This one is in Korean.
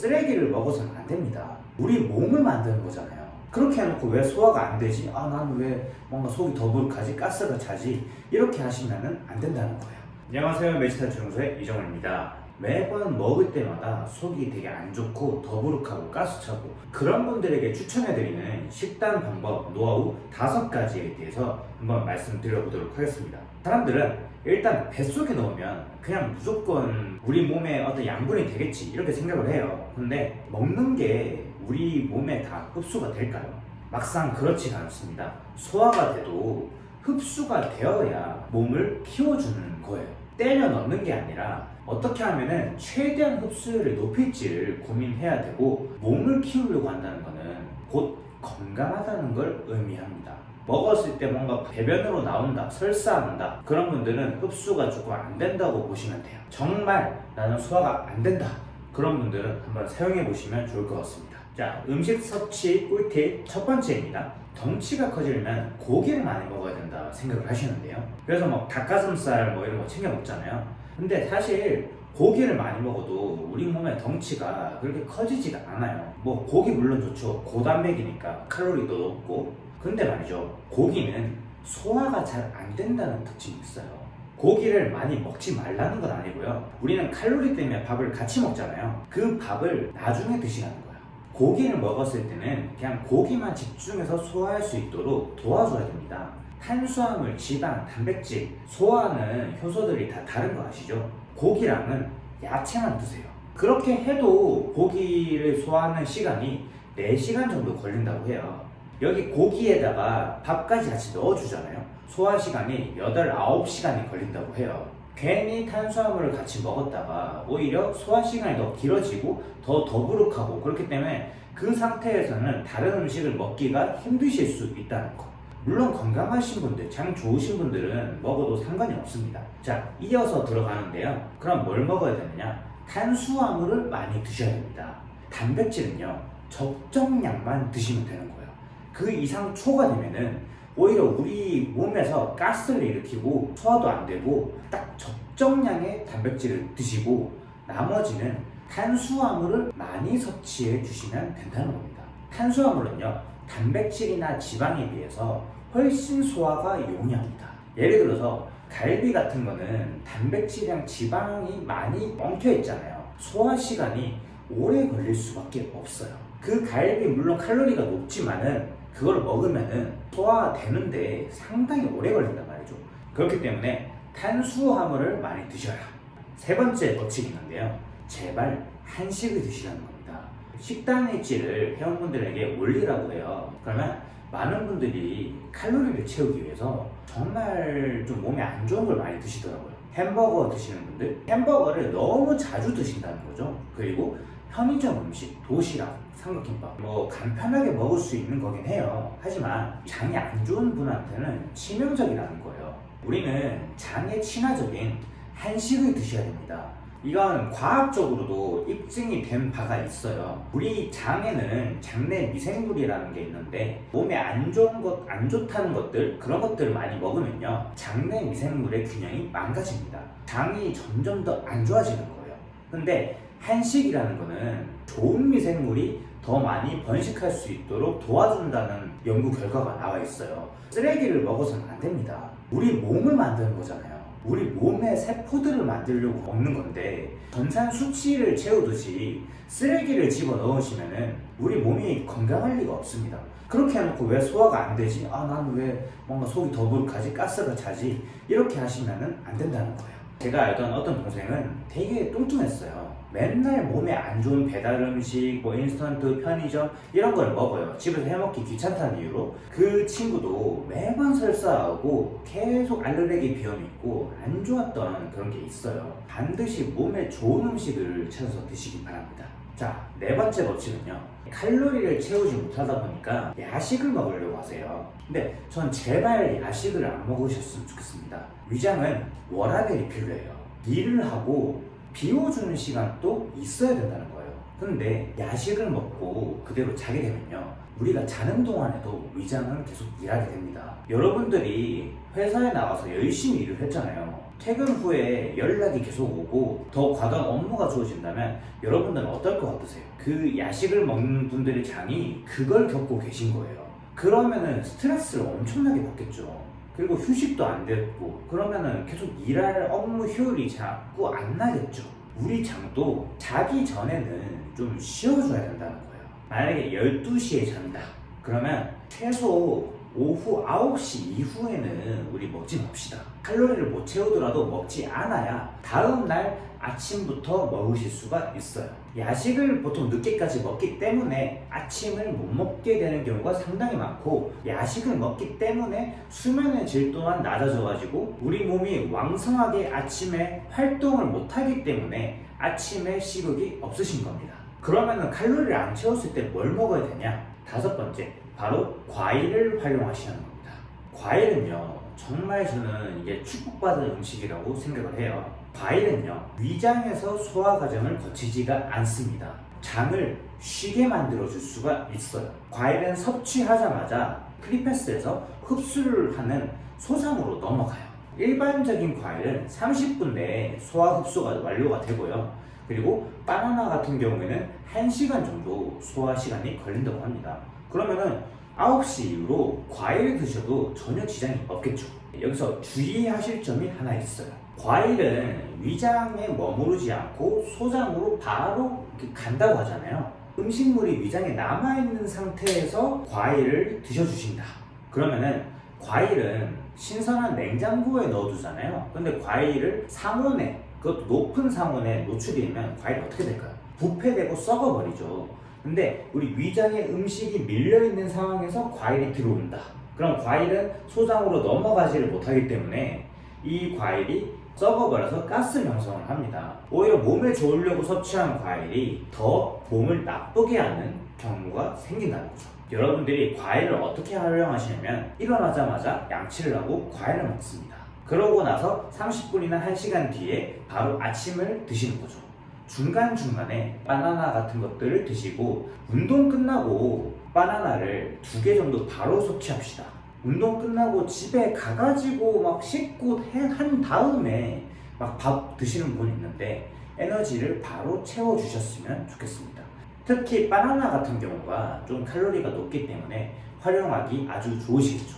쓰레기를 먹어서는 안 됩니다. 우리 몸을 만드는 거잖아요. 그렇게 해놓고 왜 소화가 안 되지? 아, 나는 왜 뭔가 속이 더부룩하지? 가스가 차지? 이렇게 하시면 안 된다는 거예요. 안녕하세요. 메지탈 주무소의 이정원입니다. 매번 먹을 때마다 속이 되게 안 좋고 더부룩하고 가스차고 그런 분들에게 추천해드리는 식단 방법, 노하우 다섯 가지에 대해서 한번 말씀드려보도록 하겠습니다. 사람들은 일단 뱃속에 넣으면 그냥 무조건 우리 몸에 어떤 양분이 되겠지 이렇게 생각을 해요. 근데 먹는 게 우리 몸에 다 흡수가 될까요? 막상 그렇지가 않습니다. 소화가 돼도 흡수가 되어야 몸을 키워주는 거예요. 때려 넣는 게 아니라 어떻게 하면은 최대한 흡수율을 높일지를 고민해야 되고 몸을 키우려고 한다는 거는 곧 건강하다는 걸 의미합니다. 먹었을 때 뭔가 배변으로 나온다, 설사한다 그런 분들은 흡수가 조금 안 된다고 보시면 돼요. 정말 나는 소화가 안 된다 그런 분들은 한번 사용해 보시면 좋을 것 같습니다. 자, 음식 섭취 꿀팁 첫 번째입니다. 덩치가 커지려면 고기를 많이 먹어야 된다 생각을 하시는데요. 그래서 뭐 닭가슴살 뭐 이런 거 챙겨 먹잖아요. 근데 사실 고기를 많이 먹어도 우리 몸의 덩치가 그렇게 커지지가 않아요. 뭐 고기 물론 좋죠. 고단백이니까 칼로리도 높고. 근데 말이죠. 고기는 소화가 잘 안 된다는 특징이 있어요. 고기를 많이 먹지 말라는 건 아니고요. 우리는 칼로리 때문에 밥을 같이 먹잖아요. 그 밥을 나중에 드시라는 거예요. 고기를 먹었을 때는 그냥 고기만 집중해서 소화할 수 있도록 도와줘야 됩니다. 탄수화물, 지방, 단백질, 소화하는 효소들이 다 다른 거 아시죠? 고기랑은 야채만 드세요. 그렇게 해도 고기를 소화하는 시간이 4시간 정도 걸린다고 해요. 여기 고기에다가 밥까지 같이 넣어주잖아요. 소화 시간이 8, 9시간이 걸린다고 해요. 괜히 탄수화물을 같이 먹었다가 오히려 소화 시간이 더 길어지고 더 더부룩하고 그렇기 때문에 그 상태에서는 다른 음식을 먹기가 힘드실 수 있다는 거. 물론 건강하신 분들, 장 좋으신 분들은 먹어도 상관이 없습니다. 자, 이어서 들어가는데요. 그럼 뭘 먹어야 되느냐? 탄수화물을 많이 드셔야 됩니다. 단백질은요, 적정량만 드시면 되는 거예요. 그 이상 초과되면은 오히려 우리 몸에서 가스를 일으키고 소화도 안 되고 딱 적정량의 단백질을 드시고 나머지는 탄수화물을 많이 섭취해 주시면 된다는 겁니다. 탄수화물은요, 단백질이나 지방에 비해서 훨씬 소화가 용이합니다. 예를 들어서 갈비 같은 거는 단백질이랑 지방이 많이 엉켜 있잖아요. 소화 시간이 오래 걸릴 수밖에 없어요. 그 갈비 물론 칼로리가 높지만은 그걸 먹으면은 소화되는데 상당히 오래 걸린단 말이죠. 그렇기 때문에 탄수화물을 많이 드셔라. 세 번째 법칙이 있는데요. 제발 한식을 드시라는 겁니다. 식단 일지를 회원분들에게 올리라고 해요. 그러면 많은 분들이 칼로리를 채우기 위해서 정말 좀 몸에 안 좋은 걸 많이 드시더라고요. 햄버거 드시는 분들, 햄버거를 너무 자주 드신다는 거죠. 그리고 편의점 음식, 도시락, 삼각김밥, 뭐 간편하게 먹을 수 있는 거긴 해요. 하지만 장이 안 좋은 분한테는 치명적이라는 거예요. 우리는 장에 친화적인 한식을 드셔야 됩니다. 이건 과학적으로도 입증이 된 바가 있어요. 우리 장에는 장내 미생물이라는 게 있는데 몸에 안 좋은 것, 안 좋다는 것들 그런 것들을 많이 먹으면요 장내 미생물의 균형이 망가집니다. 장이 점점 더 안 좋아지는 거예요. 근데 한식이라는 거는 좋은 미생물이 더 많이 번식할 수 있도록 도와준다는 연구 결과가 나와 있어요. 쓰레기를 먹어서는 안 됩니다. 우리 몸을 만드는 거잖아요. 우리 몸의 세포들을 만들려고 먹는 건데 전산 수치를 채우듯이 쓰레기를 집어 넣으시면은 우리 몸이 건강할 리가 없습니다. 그렇게 해놓고 왜 소화가 안 되지? 아, 나는 왜 뭔가 속이 더부룩하지? 가스가 차지? 이렇게 하시면은 안 된다는 거예요. 제가 알던 어떤 동생은 되게 뚱뚱했어요. 맨날 몸에 안 좋은 배달 음식, 뭐 인스턴트, 편의점 이런 걸 먹어요. 집에서 해먹기 귀찮다는 이유로 그 친구도 매번 설사하고 계속 알레르기 비염이 있고 안 좋았던 그런 게 있어요. 반드시 몸에 좋은 음식을 찾아서 드시기 바랍니다. 자, 네 번째 법칙은요. 칼로리를 채우지 못하다 보니까 야식을 먹으려고 하세요. 근데 전 제발 야식을 안 먹으셨으면 좋겠습니다. 위장은 워라벨이 필요해요. 일을 하고 비워주는 시간도 있어야 된다는 거예요. 근데 야식을 먹고 그대로 자게 되면요. 우리가 자는 동안에도 위장은 계속 일하게 됩니다. 여러분들이 회사에 나와서 열심히 일을 했잖아요. 퇴근 후에 연락이 계속 오고 더 과도한 업무가 주어진다면 여러분들은 어떨 것 같으세요? 그 야식을 먹는 분들의 장이 그걸 겪고 계신 거예요. 그러면은 스트레스를 엄청나게 받겠죠. 그리고 휴식도 안 됐고 그러면은 계속 일할 업무 효율이 자꾸 안 나겠죠. 우리 장도 자기 전에는 좀 쉬어줘야 된다는 거예요. 만약에 12시에 잔다. 그러면 최소 오후 9시 이후에는 우리 먹지 맙시다. 칼로리를 못 채우더라도 먹지 않아야 다음날 아침부터 먹으실 수가 있어요. 야식을 보통 늦게까지 먹기 때문에 아침을 못 먹게 되는 경우가 상당히 많고 야식을 먹기 때문에 수면의 질 또한 낮아져 가지고 우리 몸이 왕성하게 아침에 활동을 못하기 때문에 아침에 식욕이 없으신 겁니다. 그러면은 칼로리를 안 채웠을 때 뭘 먹어야 되냐? 다섯 번째, 바로 과일을 활용하시는 겁니다. 과일은요, 정말 저는 이게 축복받은 음식이라고 생각을 해요. 과일은요, 위장에서 소화 과정을 거치지가 않습니다. 장을 쉬게 만들어줄 수가 있어요. 과일은 섭취하자마자 크리패스에서 흡수를 하는 소상으로 넘어가요. 일반적인 과일은 30분 내에 소화 흡수가 완료가 되고요. 그리고 바나나 같은 경우에는 1시간 정도 소화 시간이 걸린다고 합니다. 그러면은 9시 이후로 과일 드셔도 전혀 지장이 없겠죠. 여기서 주의하실 점이 하나 있어요. 과일은 위장에 머무르지 않고 소장으로 바로 간다고 하잖아요. 음식물이 위장에 남아있는 상태에서 과일을 드셔주신다. 그러면은 과일은 신선한 냉장고에 넣어두잖아요. 근데 과일을 상온에, 그것도 높은 상온에 노출되면 과일이 어떻게 될까요? 부패되고 썩어버리죠. 근데 우리 위장에 음식이 밀려있는 상황에서 과일이 들어온다. 그럼 과일은 소장으로 넘어가지를 못하기 때문에 이 과일이 썩어버려서 가스 형성을 합니다. 오히려 몸에 좋으려고 섭취한 과일이 더 몸을 나쁘게 하는 경우가 생긴다는 거죠. 여러분들이 과일을 어떻게 활용하시냐면 일어나자마자 양치를 하고 과일을 먹습니다. 그러고 나서 30분이나 1시간 뒤에 바로 아침을 드시는 거죠. 중간중간에 바나나 같은 것들을 드시고 운동 끝나고 바나나를 두 개 정도 바로 섭취합시다. 운동 끝나고 집에 가가지고 막 씻고 해- 한 다음에 막 밥 드시는 분 있는데 에너지를 바로 채워주셨으면 좋겠습니다. 특히 바나나 같은 경우가 좀 칼로리가 높기 때문에 활용하기 아주 좋으시겠죠.